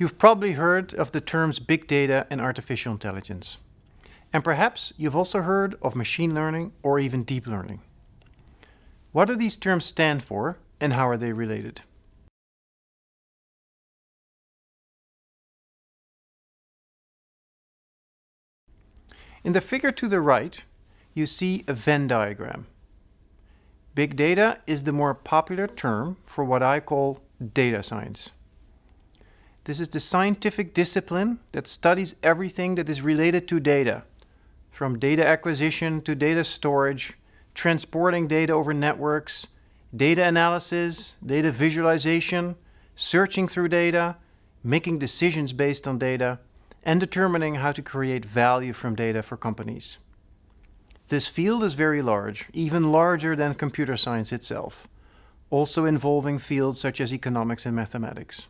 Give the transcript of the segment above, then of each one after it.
You've probably heard of the terms big data and artificial intelligence. And perhaps you've also heard of machine learning or even deep learning. What do these terms stand for and how are they related? In the figure to the right, you see a Venn diagram. Big data is the more popular term for what I call data science. This is the scientific discipline that studies everything that is related to data, from data acquisition to data storage, transporting data over networks, data analysis, data visualization, searching through data, making decisions based on data, and determining how to create value from data for companies. This field is very large, even larger than computer science itself, also involving fields such as economics and mathematics.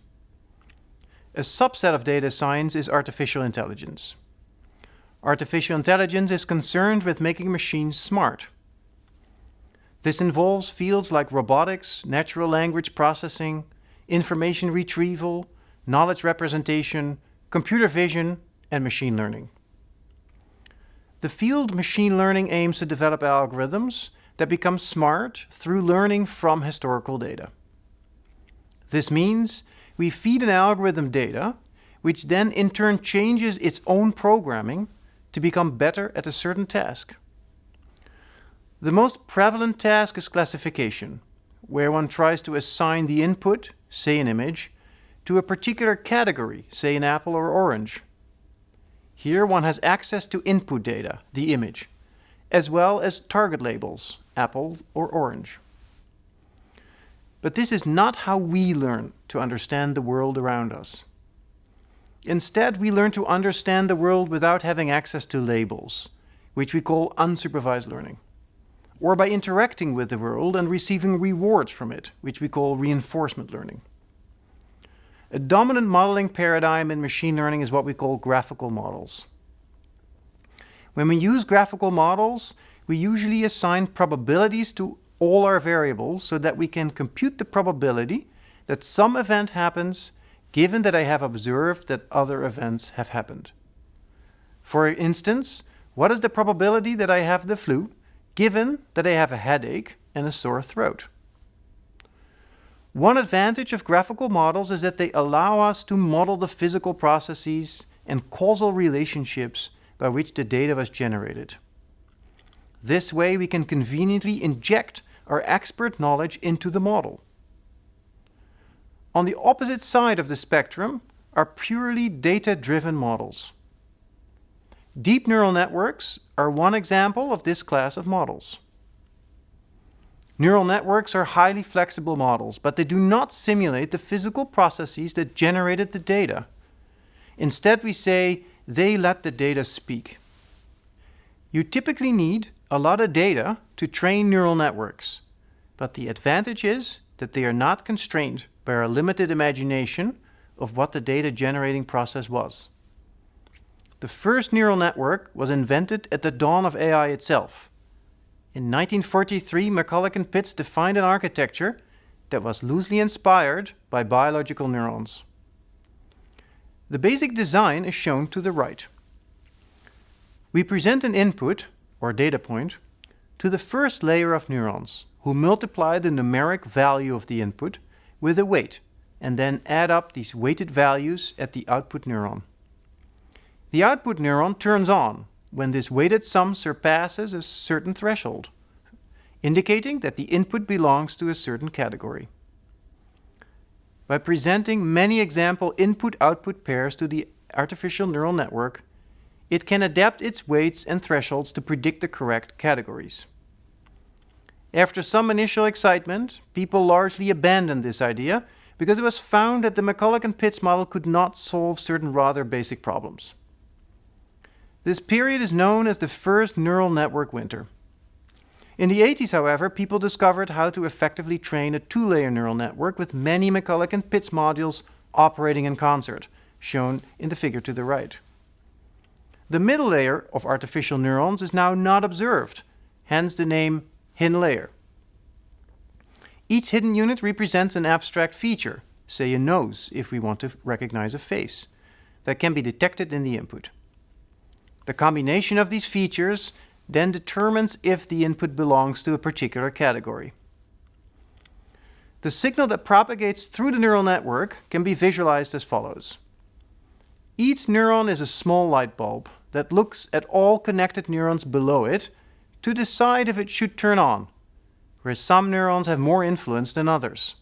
A subset of data science is artificial intelligence. Artificial intelligence is concerned with making machines smart. This involves fields like robotics, natural language processing, information retrieval, knowledge representation, computer vision, and machine learning. The field machine learning aims to develop algorithms that become smart through learning from historical data. This means we feed an algorithm data, which then in turn changes its own programming to become better at a certain task. The most prevalent task is classification, where one tries to assign the input, say an image, to a particular category, say an apple or orange. Here one has access to input data, the image, as well as target labels, apple or orange. But this is not how we learn to understand the world around us. Instead, we learn to understand the world without having access to labels, which we call unsupervised learning, or by interacting with the world and receiving rewards from it, which we call reinforcement learning. A dominant modeling paradigm in machine learning is what we call graphical models. When we use graphical models, we usually assign probabilities to all our variables so that we can compute the probability that some event happens given that I have observed that other events have happened. For instance, what is the probability that I have the flu given that I have a headache and a sore throat? One advantage of graphical models is that they allow us to model the physical processes and causal relationships by which the data was generated. This way we can conveniently inject our expert knowledge into the model. On the opposite side of the spectrum are purely data-driven models. Deep neural networks are one example of this class of models. Neural networks are highly flexible models, but they do not simulate the physical processes that generated the data. Instead, we say they let the data speak. You typically need a lot of data to train neural networks, but the advantage is that they are not constrained by our limited imagination of what the data generating process was. The first neural network was invented at the dawn of AI itself. In 1943, McCulloch and Pitts defined an architecture that was loosely inspired by biological neurons. The basic design is shown to the right. We present an input, or data point, to the first layer of neurons, who multiply the numeric value of the input with a weight, and then add up these weighted values at the output neuron. The output neuron turns on when this weighted sum surpasses a certain threshold, indicating that the input belongs to a certain category. By presenting many example input-output pairs to the artificial neural network, it can adapt its weights and thresholds to predict the correct categories. After some initial excitement, people largely abandoned this idea because it was found that the McCulloch and Pitts model could not solve certain rather basic problems. This period is known as the first neural network winter. In the 80s, however, people discovered how to effectively train a two-layer neural network with many McCulloch and Pitts modules operating in concert, shown in the figure to the right. The middle layer of artificial neurons is now not observed, hence the name hidden layer. Each hidden unit represents an abstract feature, say a nose if we want to recognize a face, that can be detected in the input. The combination of these features then determines if the input belongs to a particular category. The signal that propagates through the neural network can be visualized as follows. Each neuron is a small light bulb that looks at all connected neurons below it to decide if it should turn on, where some neurons have more influence than others.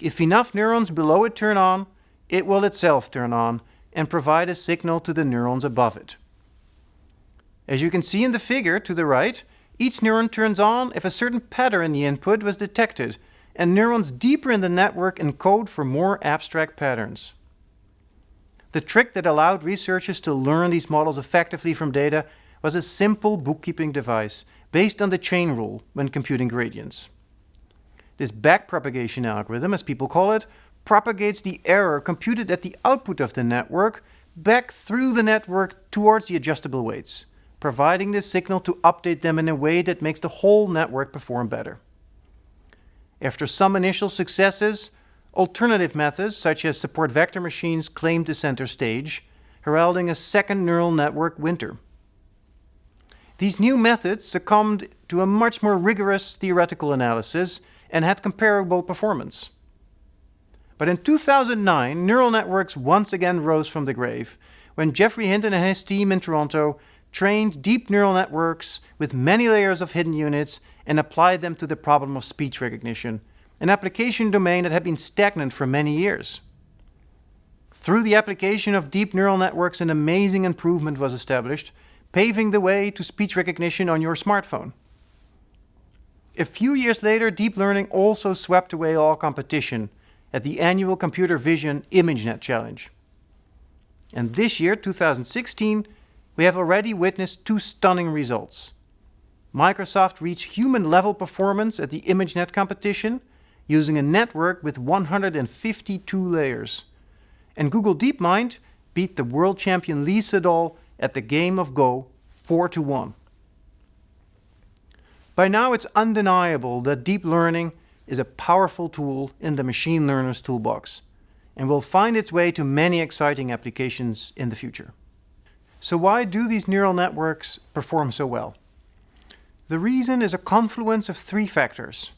If enough neurons below it turn on, it will itself turn on and provide a signal to the neurons above it. As you can see in the figure to the right, each neuron turns on if a certain pattern in the input was detected, and neurons deeper in the network encode for more abstract patterns. The trick that allowed researchers to learn these models effectively from data was a simple bookkeeping device based on the chain rule when computing gradients. This backpropagation algorithm, as people call it, propagates the error computed at the output of the network back through the network towards the adjustable weights, providing the signal to update them in a way that makes the whole network perform better. After some initial successes, alternative methods such as support vector machines claimed the center stage, heralding a second neural network winter. These new methods succumbed to a much more rigorous theoretical analysis and had comparable performance. But in 2009, neural networks once again rose from the grave when Geoffrey Hinton and his team in Toronto trained deep neural networks with many layers of hidden units and applied them to the problem of speech recognition, an application domain that had been stagnant for many years. Through the application of deep neural networks, an amazing improvement was established paving the way to speech recognition on your smartphone. A few years later, deep learning also swept away all competition at the annual Computer Vision ImageNet Challenge. And this year, 2016, we have already witnessed two stunning results. Microsoft reached human-level performance at the ImageNet competition using a network with 152 layers. And Google DeepMind beat the world champion Lee Sedol at the game of Go 4 to 1. By now it's undeniable that deep learning is a powerful tool in the machine learner's toolbox and will find its way to many exciting applications in the future. So why do these neural networks perform so well? The reason is a confluence of three factors.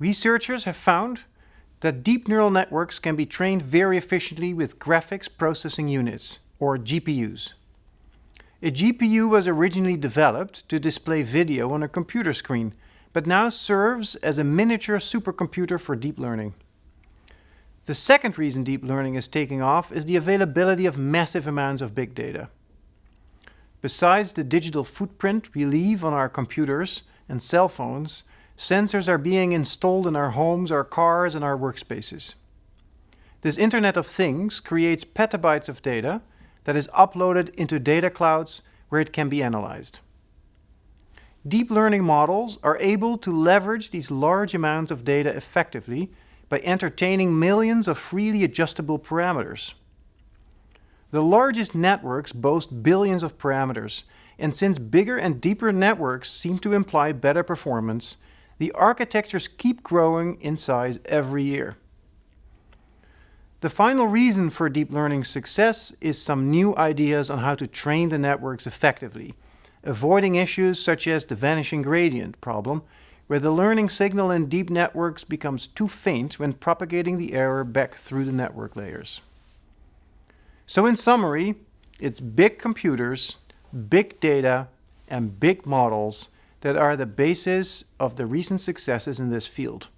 Researchers have found that deep neural networks can be trained very efficiently with graphics processing units, or GPUs. A GPU was originally developed to display video on a computer screen, but now serves as a miniature supercomputer for deep learning. The second reason deep learning is taking off is the availability of massive amounts of big data. Besides the digital footprint we leave on our computers and cell phones, sensors are being installed in our homes, our cars, and our workspaces. This Internet of Things creates petabytes of data that is uploaded into data clouds where it can be analyzed. Deep learning models are able to leverage these large amounts of data effectively by entertaining millions of freely adjustable parameters. The largest networks boast billions of parameters, and since bigger and deeper networks seem to imply better performance, the architectures keep growing in size every year. The final reason for deep learning success is some new ideas on how to train the networks effectively, avoiding issues such as the vanishing gradient problem, where the learning signal in deep networks becomes too faint when propagating the error back through the network layers. So in summary, it's big computers, big data, and big models that are the basis of the recent successes in this field.